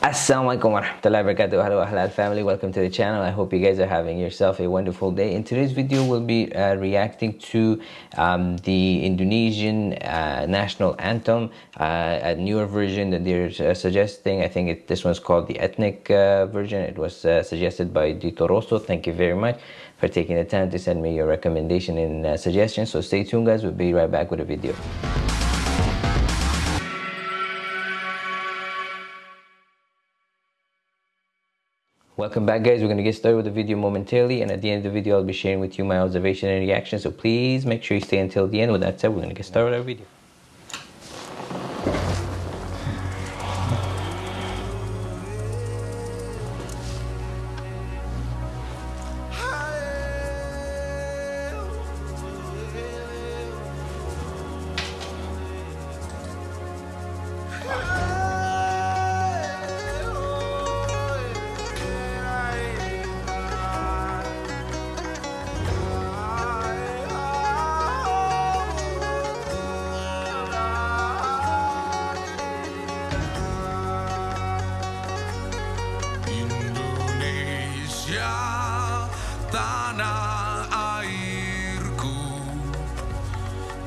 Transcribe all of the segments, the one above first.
Assalamualaikum warahmatullahi wabarakatuh. Hello Ahlal family, welcome to the channel. I hope you guys are having yourself a wonderful day. In today's video, we'll be uh, reacting to um, the Indonesian uh, national anthem, uh, a newer version that they're uh, suggesting. I think it, this one's called the ethnic uh, version. It was uh, suggested by Dito Rosso. Thank you very much for taking the time to send me your recommendation and suggestions. So stay tuned guys, we'll be right back with a video. Welcome back guys, we're going to get started with the video momentarily and at the end of the video I'll be sharing with you my observation and reaction so please make sure you stay until the end. With that said, we're going to get started with our video.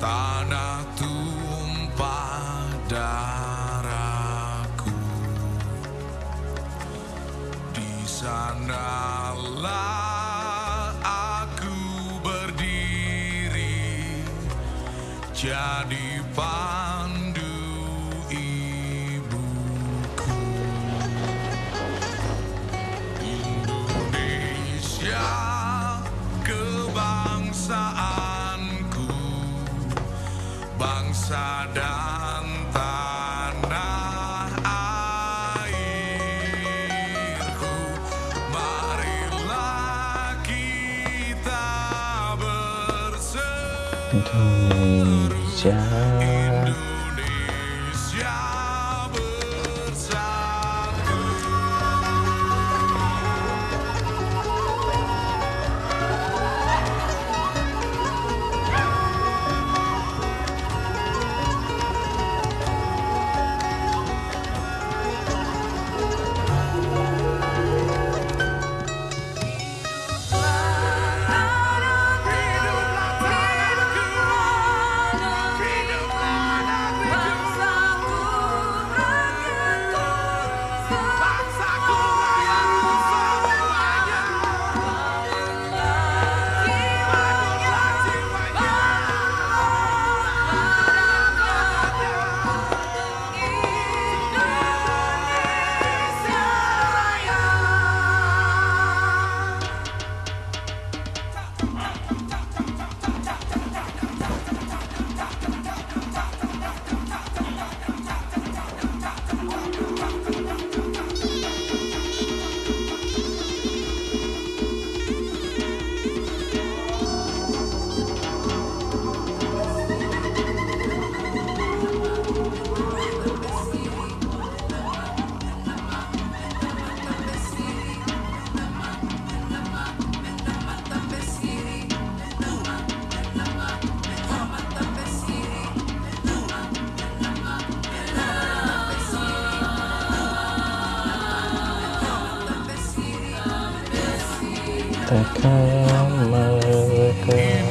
Tanah tumpah darahku. Di sanalah aku berdiri jadi bangsa dan tanah airku marilah kita berseru. mereka mereka.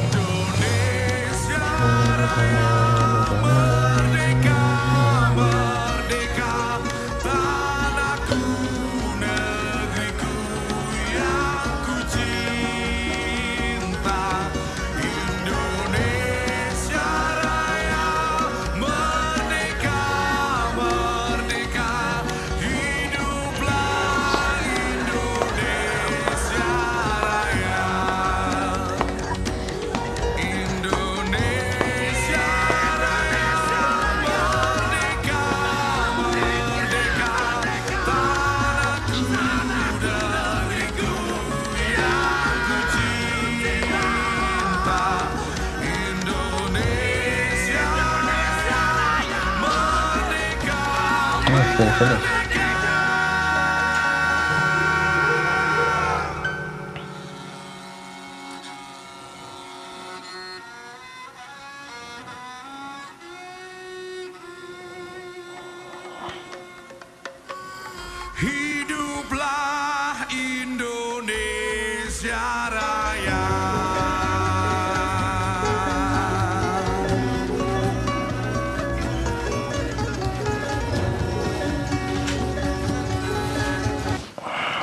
Hiduplah Indonesia Raya.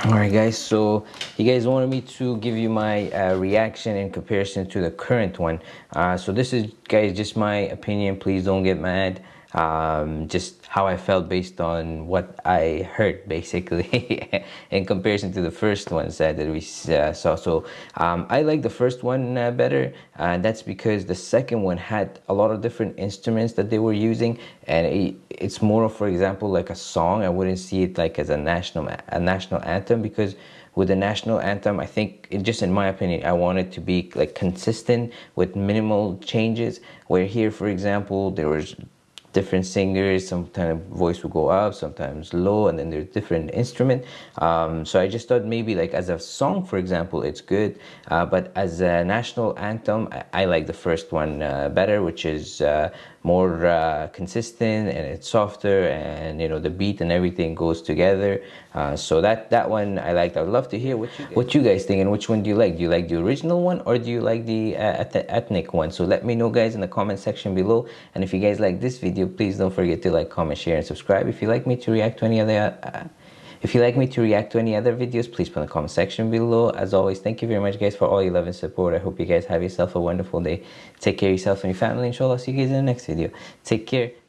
All right, guys. So you guys wanted me to give you my uh, reaction in comparison to the current one. Uh, so this is, guys, just my opinion. Please don't get mad. Um, just how I felt based on what I heard, basically, in comparison to the first ones uh, that we uh, saw. So um, I like the first one uh, better. Uh, that's because the second one had a lot of different instruments that they were using, and it, it's more for example, like a song. I wouldn't see it like as a national a national anthem because with the national anthem i think just in my opinion i want it to be like consistent with minimal changes where here for example there was different singers sometimes voice will go up sometimes low and then there's different instrument. Um, so i just thought maybe like as a song for example it's good. Uh, but as a national anthem i, I like the first one uh, better which is uh, more uh, consistent and it's softer and you know the beat and everything goes together. Uh, so that that one i liked. I would love to hear what you, what you guys think and which one do you like? Do you like the original one or do you like the uh, ethnic one? So let me know guys in the comment section below. And if you guys like this video please don't forget to like comment share and subscribe if you like me to react to any other uh, if you like me to react to any other videos, please put in the comment section below. As always, thank you very much guys for all your love and support. I hope you guys have yourself a wonderful day. Take care of yourself and your family. Inshallah, see you guys in the next video. Take care.